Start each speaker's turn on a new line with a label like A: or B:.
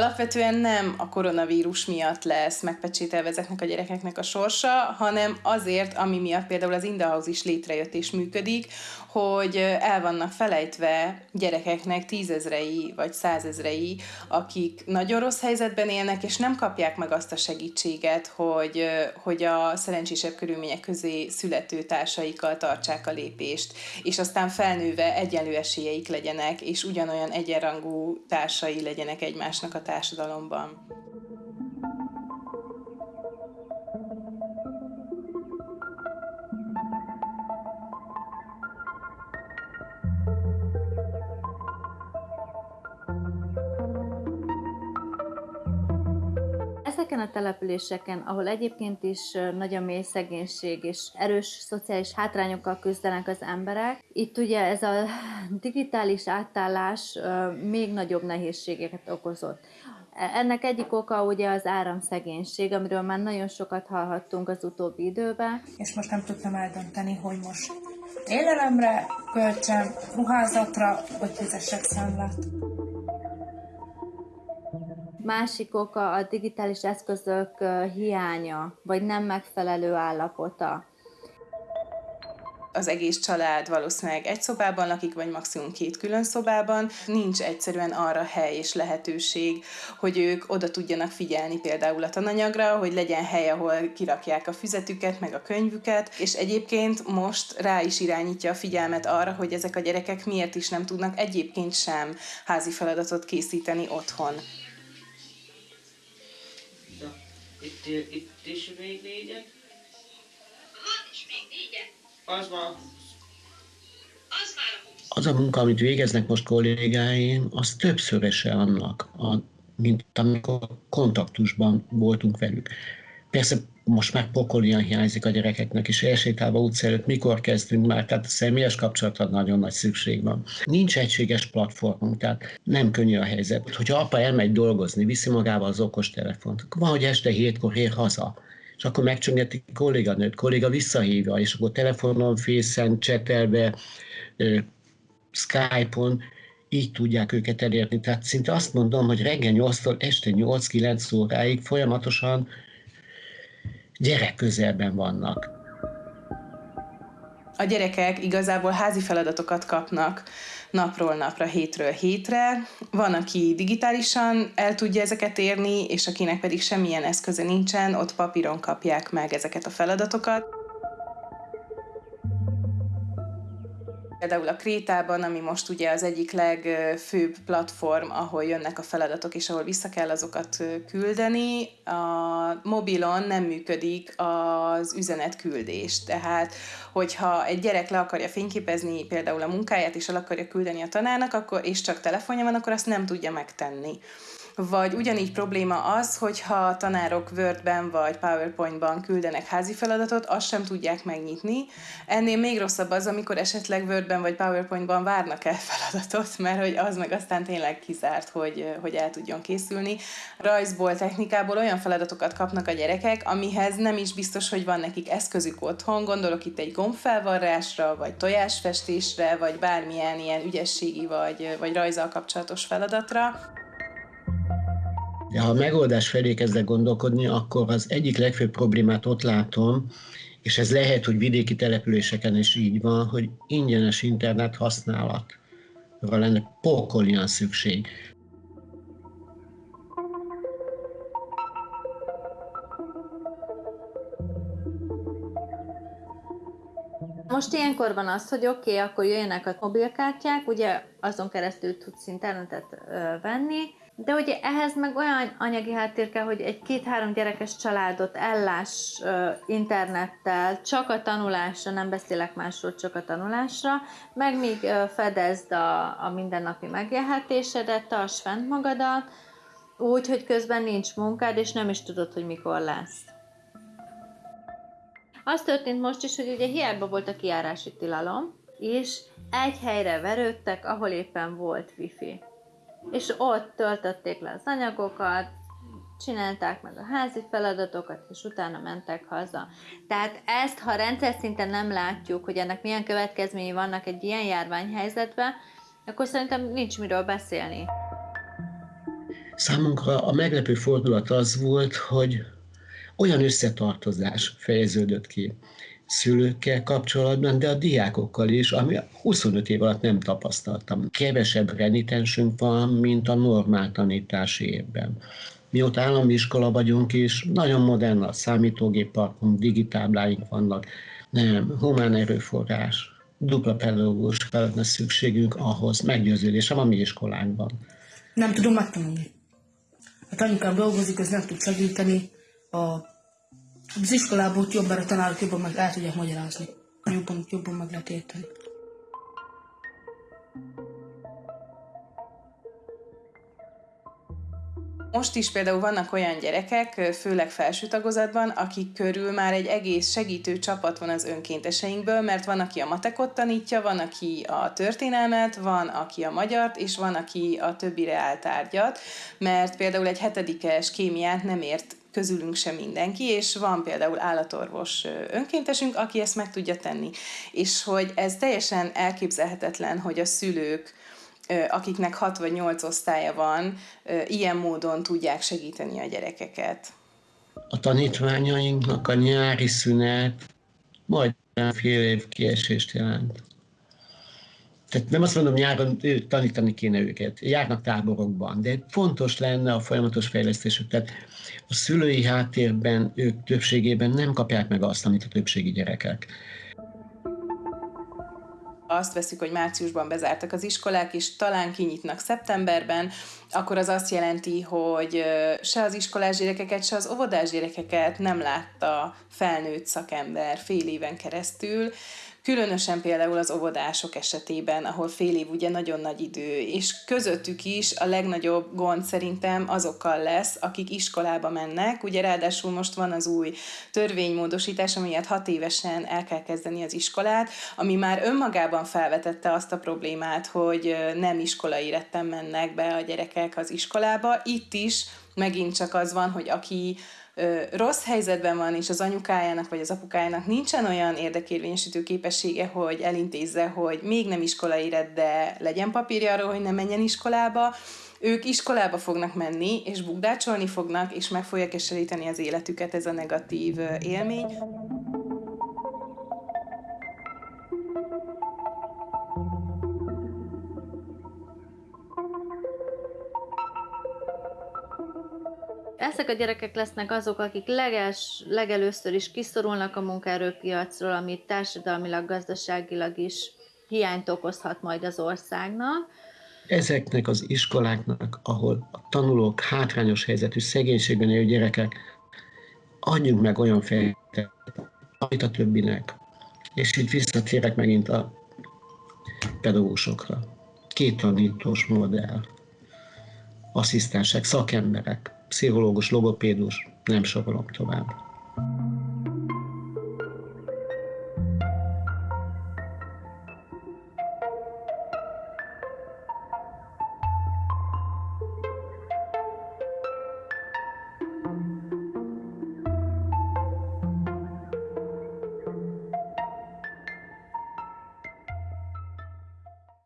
A: Alapvetően nem a koronavírus miatt lesz megpecsételve ezeknek a gyerekeknek a sorsa, hanem azért, ami miatt például az Indahouse is létrejött és működik, hogy el vannak felejtve gyerekeknek tízezrei vagy százezrei, akik nagyon rossz helyzetben élnek, és nem kapják meg azt a segítséget, hogy, hogy a szerencsésebb körülmények közé születő társaikkal tartsák a lépést, és aztán felnőve egyenlő esélyeik legyenek, és ugyanolyan egyenrangú társai legyenek egymásnak a társadalomban.
B: Ezeken a településeken, ahol egyébként is nagy a mély szegénység és erős szociális hátrányokkal küzdenek az emberek, itt ugye ez a digitális átállás még nagyobb nehézségeket okozott. E, ennek egyik oka ugye az áramszegénység, amiről már nagyon sokat hallhattunk az utóbbi időben.
C: És most nem tudtam eldönteni, hogy most élelemre költsem, ruházatra, vagy fizessek számlát.
B: Másik oka a digitális eszközök hiánya, vagy nem megfelelő állapota.
A: Az egész család valószínűleg egy szobában lakik, vagy maximum két külön szobában. Nincs egyszerűen arra hely és lehetőség, hogy ők oda tudjanak figyelni például a tananyagra, hogy legyen hely, ahol kirakják a füzetüket, meg a könyvüket, és egyébként most rá is irányítja a figyelmet arra, hogy ezek a gyerekek miért is nem tudnak egyébként sem házi feladatot készíteni otthon.
D: Itt, itt is még négyet? Van is még négyet. Az van.
E: Az már a Az a munka, amit végeznek most kollégáim, az többszöröse annak, a, mint amikor kontaktusban voltunk velük. Persze most már pokolian hiányzik a gyerekeknek, és elsétálva utca előtt mikor kezdünk már, tehát a személyes kapcsolatra nagyon nagy szükség van. Nincs egységes platformunk, tehát nem könnyű a helyzet. Hogyha apa elmegy dolgozni, viszi magával az okos telefont, akkor van, hogy este hétkor ér haza, és akkor megcsöngeti kolléganőt, kolléga visszahívja, és akkor telefonon, fészen, csetelve, Skype-on, így tudják őket elérni. Tehát szinte azt mondom, hogy reggel 8-tól este 8-9 óráig folyamatosan gyerek közelben vannak.
A: A gyerekek igazából házi feladatokat kapnak napról napra, hétről hétre. Van, aki digitálisan el tudja ezeket érni, és akinek pedig semmilyen eszköze nincsen, ott papíron kapják meg ezeket a feladatokat. Például a Krétában, ami most ugye az egyik legfőbb platform, ahol jönnek a feladatok, és ahol vissza kell azokat küldeni, a mobilon nem működik az üzenetküldés. Tehát, hogyha egy gyerek le akarja fényképezni például a munkáját, és el akarja küldeni a tanárnak, akkor, és csak telefonja van, akkor azt nem tudja megtenni. Vagy ugyanígy probléma az, hogyha tanárok Wordben vagy PowerPointban küldenek házi feladatot, azt sem tudják megnyitni. Ennél még rosszabb az, amikor esetleg Wordben vagy PowerPointban várnak el feladatot, mert hogy az meg aztán tényleg kizárt, hogy, hogy el tudjon készülni. Rajzból, technikából olyan feladatokat kapnak a gyerekek, amihez nem is biztos, hogy van nekik eszközük otthon. Gondolok itt egy gombfelvarrásra, vagy tojásfestésre, vagy bármilyen ilyen ügyességi vagy, vagy rajzal kapcsolatos feladatra.
E: De ha a megoldás felé kezdek gondolkodni, akkor az egyik legfőbb problémát ott látom, és ez lehet, hogy vidéki településeken is így van, hogy ingyenes internet használatra lenne pokolian szükség.
B: Most ilyenkor van az, hogy oké, okay, akkor jöjjenek a mobilkártyák, ugye azon keresztül tudsz internetet venni, de ugye ehhez meg olyan anyagi háttér kell, hogy egy két-három gyerekes családot ellás internettel, csak a tanulásra, nem beszélek másról, csak a tanulásra, meg még fedezd a, a mindennapi megélhetésedet, tarts fent magadat, úgy, hogy közben nincs munkád, és nem is tudod, hogy mikor lesz. Az történt most is, hogy ugye hiába volt a kiárási tilalom, és egy helyre verődtek, ahol éppen volt wifi és ott töltötték le az anyagokat, csinálták meg a házi feladatokat, és utána mentek haza. Tehát ezt, ha rendszer szinten nem látjuk, hogy ennek milyen következményei vannak egy ilyen járványhelyzetben, akkor szerintem nincs miről beszélni.
E: Számunkra a meglepő fordulat az volt, hogy olyan összetartozás fejeződött ki szülőkkel kapcsolatban, de a diákokkal is, ami 25 év alatt nem tapasztaltam. Kevesebb renitensünk van, mint a normál tanítási évben. Mióta állami iskola vagyunk is, nagyon modern a számítógépparkunk, digitábláink vannak, nem, humán erőforrás, dupla pedagógus lenne szükségünk ahhoz, meggyőződésem a mi iskolánkban.
C: Nem tudom megtanulni. Hát anyukám dolgozik, az nem tud segíteni. A, az iskolából jobban a tanárok jobban meg el tudják magyarázni. Jobban, jobban meg lehet érteni.
A: Most is például vannak olyan gyerekek, főleg felső tagozatban, akik körül már egy egész segítő csapat van az önkénteseinkből, mert van, aki a matekot tanítja, van, aki a történelmet, van, aki a magyart, és van, aki a többi reáltárgyat, mert például egy hetedikes kémiát nem ért közülünk sem mindenki, és van például állatorvos önkéntesünk, aki ezt meg tudja tenni. És hogy ez teljesen elképzelhetetlen, hogy a szülők akiknek 6 vagy 8 osztálya van, ilyen módon tudják segíteni a gyerekeket.
E: A tanítványainknak a nyári szünet majdnem fél év kiesést jelent. Tehát nem azt mondom, nyáron tanítani kéne őket, járnak táborokban, de fontos lenne a folyamatos fejlesztésük. Tehát a szülői háttérben ők többségében nem kapják meg azt, amit a többségi gyerekek.
A: Azt veszük, hogy márciusban bezártak az iskolák, és talán kinyitnak szeptemberben, akkor az azt jelenti, hogy se az iskolás gyerekeket, se az óvodás gyerekeket nem látta felnőtt szakember fél éven keresztül, Különösen például az óvodások esetében, ahol fél év ugye nagyon nagy idő, és közöttük is a legnagyobb gond szerintem azokkal lesz, akik iskolába mennek. Ugye ráadásul most van az új törvénymódosítás, amiért hat évesen el kell kezdeni az iskolát, ami már önmagában felvetette azt a problémát, hogy nem iskolai retten mennek be a gyerekek az iskolába. Itt is megint csak az van, hogy aki rossz helyzetben van, és az anyukájának vagy az apukájának nincsen olyan érdekérvényesítő képessége, hogy elintézze, hogy még nem iskolai éret, de legyen papírja arról, hogy ne menjen iskolába, ők iskolába fognak menni, és bukdácsolni fognak, és meg fogják keseríteni az életüket ez a negatív élmény.
B: Ezek a gyerekek lesznek azok, akik leges, legelőször is kiszorulnak a munkaerőpiacról, amit társadalmilag, gazdaságilag is hiányt okozhat majd az országnak.
E: Ezeknek az iskoláknak, ahol a tanulók hátrányos helyzetű szegénységben élő gyerekek, adjunk meg olyan fejletet, amit a többinek. És itt visszatérek megint a pedagógusokra. Két tanítós modell, asszisztensek, szakemberek, pszichológus, logopédus, nem sorolom tovább.